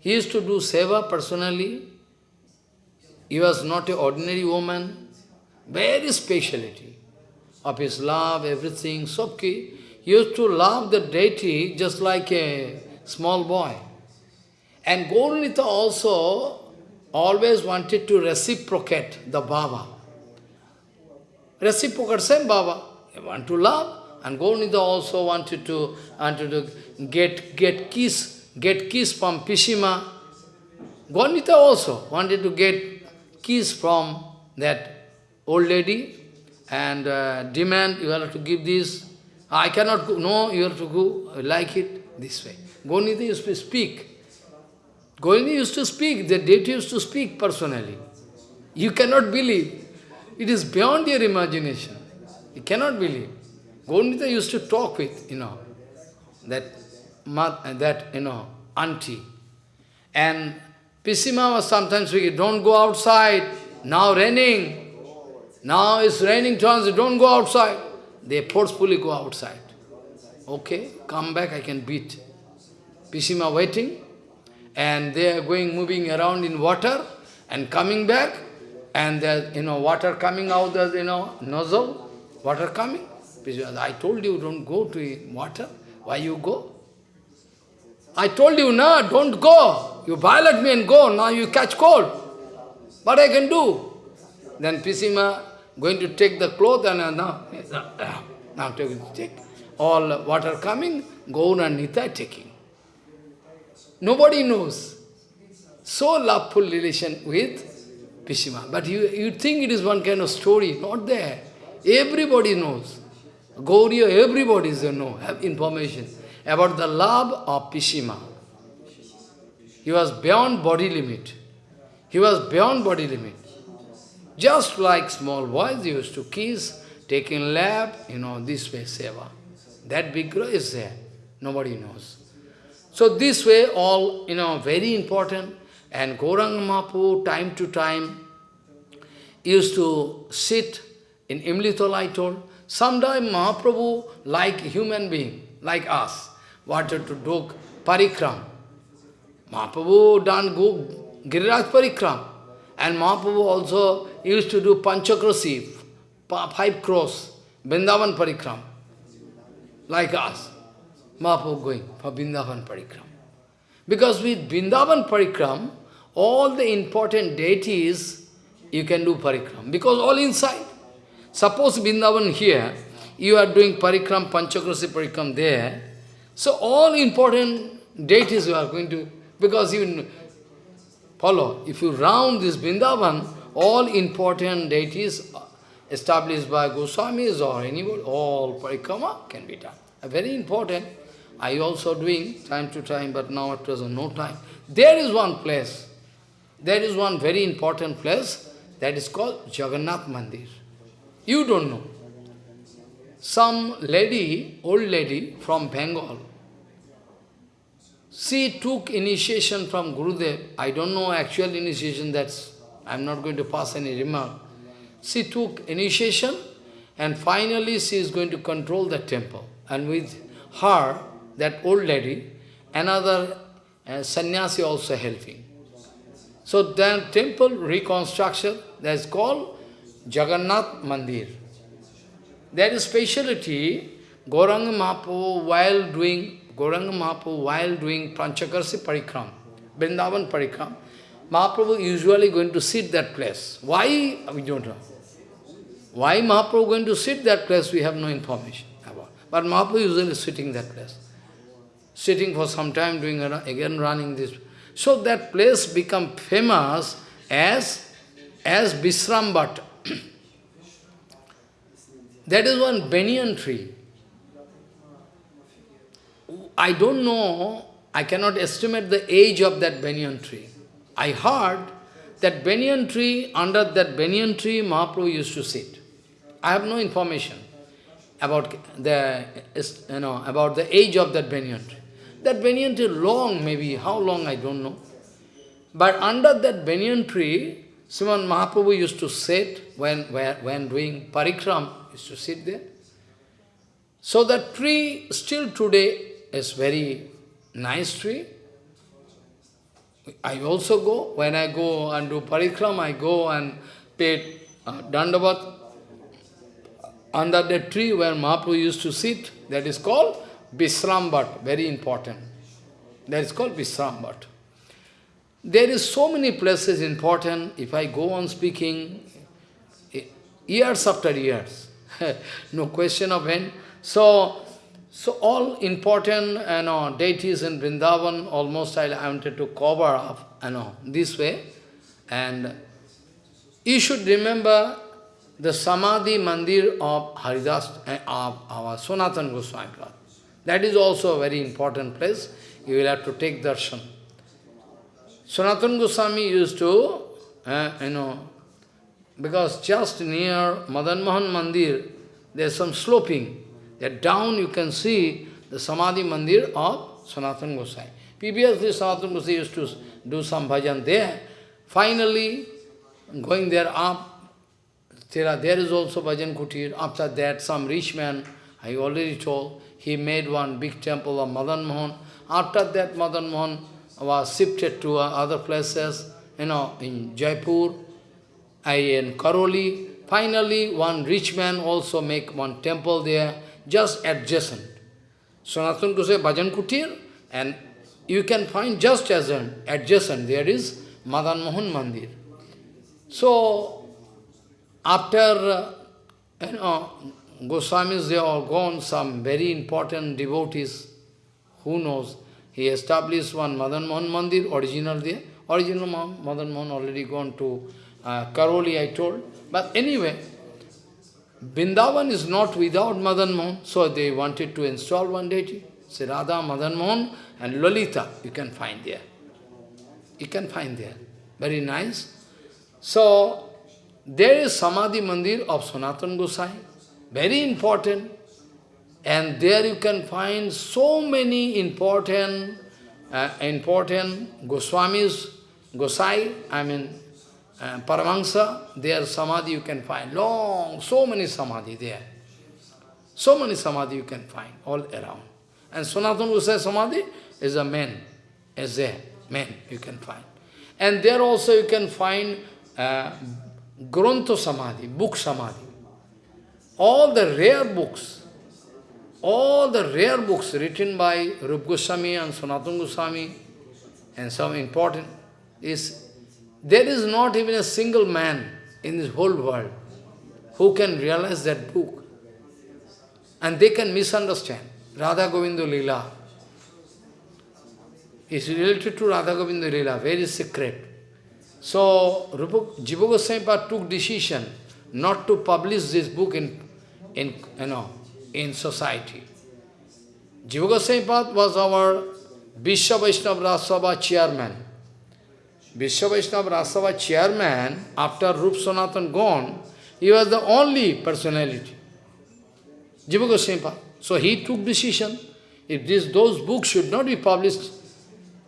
He used to do seva personally. He was not an ordinary woman. Very speciality. of his love, everything, Sobki, used to love the deity just like a small boy. And Gaurnita also always wanted to reciprocate the Baba. Reciprocate same Baba. He want to love. And Gaurnita also wanted to, wanted to get, get kiss, get kiss from Pishima. Gaurnita also wanted to get kiss from that old lady and uh, demand, you have to give this. I cannot go, no, you have to go, like it, this way. Gaurnita used to speak. Gaurnita used to speak, the deity used to speak personally. You cannot believe. It is beyond your imagination. You cannot believe. Gaurnita used to talk with, you know, that, that you know, auntie. And Pishima was sometimes speaking, don't go outside, now raining. Now it's raining turns, don't go outside. They forcefully go outside. Okay, come back, I can beat. Pishima waiting, and they are going, moving around in water, and coming back, and there's, you know, water coming out, of you know, nozzle, water coming. I told you, don't go to water. Why you go? I told you, no, don't go. You violate me and go. Now you catch cold. What I can do? Then Pishima going to take the cloth and uh, now, now take, take all water coming, Gaur and Nita taking. Nobody knows. So loveful relation with Pishima. But you, you think it is one kind of story. Not there. Everybody knows. Gauriya, everybody is know, have information about the love of Pishima. He was beyond body limit. He was beyond body limit. Just like small boys used to kiss, taking lap, you know, this way, seva. That Vigraha is there. Nobody knows. So this way, all, you know, very important. And Gauranga Mahaprabhu, time to time, used to sit in Imlitol, I told, Sometimes Mahaprabhu, like human being, like us, wanted to do parikram. Mahaprabhu done go Giriraj parikram. And Mahaprabhu also used to do panchakrasi, five cross, Vrindavan parikram. Like us. Mahaprabhu going for Vrindavan parikram. Because with Vrindavan parikram, all the important deities, you can do parikram. Because all inside. Suppose Vrindavan here, you are doing parikram, panchakrasi parikram there, so all important deities you are going to, because you follow, if you round this Vrindavan, all important deities uh, established by Goswamis or anybody, all parikrama can be done. Very important. I also doing time to time, but now at present no time. There is one place, there is one very important place, that is called Jagannath Mandir. You don't know. Some lady, old lady from Bengal, she took initiation from Gurudev. I don't know actual initiation, that's, I'm not going to pass any remark. She took initiation and finally she is going to control the temple. And with her, that old lady, another uh, sannyasi also helping. So then temple reconstruction, that's called Jagannath Mandir. That is speciality, Gauranga Mahaprabhu while doing Gauranga Mahaprabhu while doing Panchakarsi Parikram, Vrindavan Parikram, Mahaprabhu usually going to sit that place. Why? We don't know. Why Mahaprabhu going to sit that place, we have no information about. But Mahaprabhu usually sitting that place. Sitting for some time, doing again running this. So that place become famous as, as Visrambhat. That is one banyan tree. I don't know, I cannot estimate the age of that banyan tree. I heard that banyan tree, under that banyan tree, Mahaprabhu used to sit. I have no information about the, you know, about the age of that banyan tree. That banyan tree long, maybe, how long, I don't know. But under that banyan tree, Sriman Mahaprabhu used to sit when, when, doing parikram, used to sit there. So that tree still today is very nice tree. I also go, when I go and do parikram, I go and pay uh, dandavat, under the tree where Mahaprabhu used to sit, that is called Visrambat, very important. That is called Visrambat. There is so many places important, if I go on speaking, years after years, no question of end. So, so all important you know, deities in Vrindavan, almost I wanted to cover up you know, this way. And you should remember the Samadhi Mandir of Haridas, uh, of our Sanatana Goswami That is also a very important place. You will have to take darshan. Sanatana Goswami used to, uh, you know, because just near Madan Mohan Mandir, there is some sloping. That down you can see the Samadhi Mandir of Sanatana Goswami. Previously, Sanatana Goswami used to do some bhajan there. Finally, going there up, there, there is also bhajan kutir. After that, some rich man, I already told, he made one big temple of Madan Mohan. After that, Madan Mohan was shifted to uh, other places, you know, in Jaipur, I in Karauli. Finally, one rich man also make one temple there, just adjacent. Sanatana Goswami Bhajan Kutir, and you can find just as an adjacent, there is Madan Mohan Mandir. So, after, uh, you know, Goswamis, they are gone, some very important devotees, who knows, he established one Madan Mohan Mandir, original there. Original Madan Mohan already gone to uh, Karauli, I told. But anyway, Vrindavan is not without Madan Mohan, so they wanted to install one deity. Say Radha, Madan Mohan and Lalita, you can find there. You can find there. Very nice. So, there is Samadhi Mandir of Sanatan Gosai, very important. And there you can find so many important, uh, important Goswamis, Gosai, I mean, uh, Paramahansa, their Samadhi you can find. Long, so many Samadhi there. So many Samadhi you can find all around. And Sanatana Gosai Samadhi is a man, is there, man you can find. And there also you can find uh, Grantha Samadhi, book Samadhi. All the rare books, all the rare books written by Rup Goswami and Sanatana Goswami, and some important, is there is not even a single man in this whole world who can realize that book. And they can misunderstand. Radha Govinda Lila is related to Radha Govinda Lila, very secret. So, Jiva Goswami took decision not to publish this book in, in, you know, in society. Jiva Goswami was our Vishwa Vaishnava Rajasabha chairman. Vishwa Vaishnava Rajasabha chairman, after Rup Sanatan gone, he was the only personality. Jiva Goswami So he took decision, if this, those books should not be published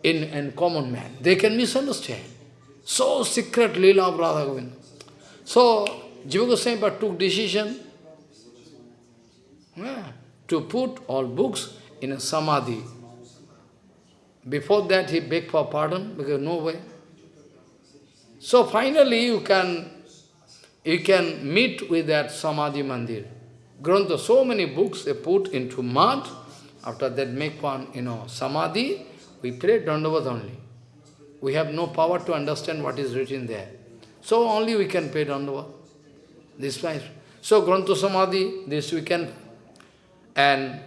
in, in common man, they can misunderstand. So secret Leela of Radha Govinda. So Jiva Goswami took decision to put all books in a samadhi. Before that he begged for pardon because no way. So finally you can you can meet with that samadhi mandir. Grantha, so many books they put into mud, after that make one, you know, samadhi, we pray dandavat only we have no power to understand what is written there. So only we can pay Dandava. This way. So Grantha Samadhi, this we can, and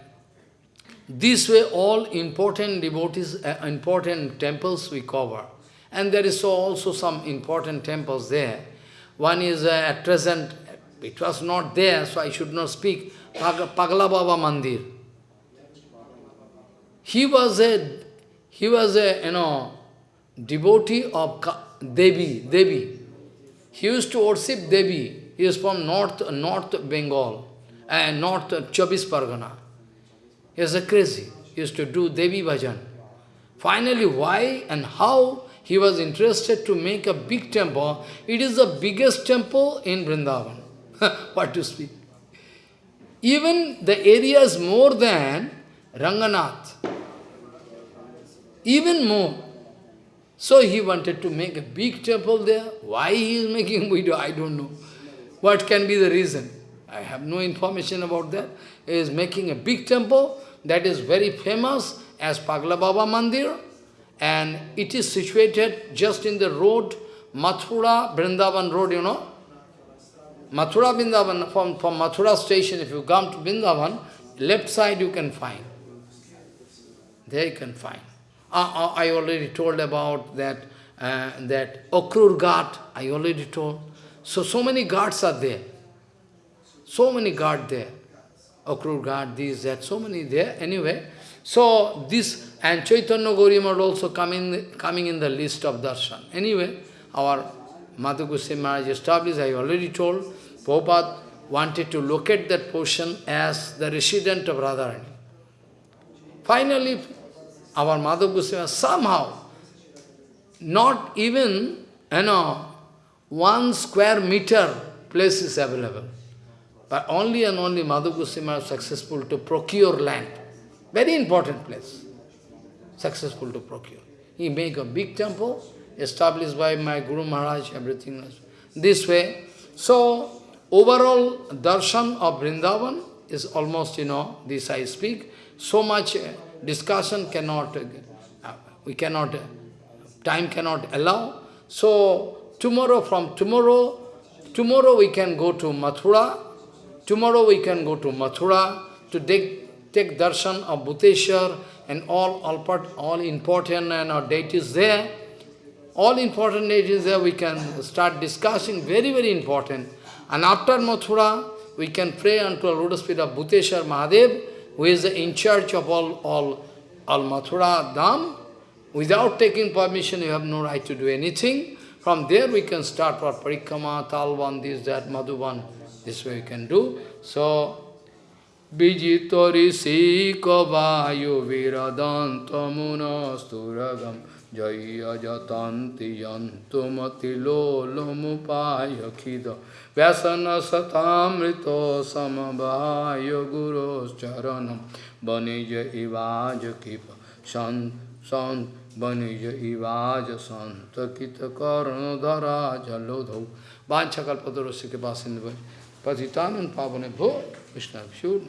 this way all important devotees, uh, important temples we cover. And there is also some important temples there. One is uh, at present, it was not there, so I should not speak, Pag Pagla Baba Mandir. He was a, he was a, you know, devotee of Devi, Devi. He used to worship Devi. He is from North, North Bengal and North Chabis Pargana. He was a crazy. He used to do Devi Bhajan. Finally, why and how he was interested to make a big temple. It is the biggest temple in Vrindavan. what to speak. Even the area is more than Ranganath. Even more. So he wanted to make a big temple there. Why he is making video, I don't know. What can be the reason? I have no information about that. He is making a big temple that is very famous as Pagla Baba Mandir and it is situated just in the road, Mathura, Vrindavan road, you know. Mathura, Vrindavan, from, from Mathura station, if you come to Vrindavan, left side you can find. There you can find. Uh, uh, I already told about that, uh, that Okrur Ghat, I already told. So, so many guards are there. So many guards there. Akrur Ghat, this, that, so many there. Anyway, so this, and Chaitanya Gaudiya Math also coming, coming in the list of darshan. Anyway, our Madhu Goswami Maharaj established, I already told, Prabhupada wanted to locate that portion as the resident of Radharani. Finally, our Madhu Goswami somehow, not even, you know, one square meter place is available. But only and only Madhu Goswami was successful to procure land. Very important place. Successful to procure. He make a big temple, established by my Guru Maharaj, everything else. This way. So, overall darshan of Vrindavan is almost, you know, this I speak. So much uh, discussion cannot, uh, we cannot, uh, time cannot allow. So, tomorrow, from tomorrow, tomorrow we can go to Mathura, tomorrow we can go to Mathura to take, take darshan of Bhuteshwar and all, all, part, all important and our deities there. All important deities there, we can start discussing, very, very important. And after Mathura, we can pray unto the lotus feet of Bhuteshwar Mahadev, who is in charge of all, all, all Mathura Dham. Without taking permission, you have no right to do anything. From there we can start for Parikrama, Talvan, this, that, Madhuban. This way we can do. So, Vijitori Sika Vayu Viradantamuna Sturagam Jaya Jatanti Yantumati Lolomupaya Khida Vyasana Satamrito Samabhaya Guru Charanam. Banija Ivaja Kipa. Sant Sant Banija Ivaja Santa Kita Karna Dhara Jalodho Vanchakalpadurasya Kipasindu Patitanam Pavane Bho Vishnu Pshur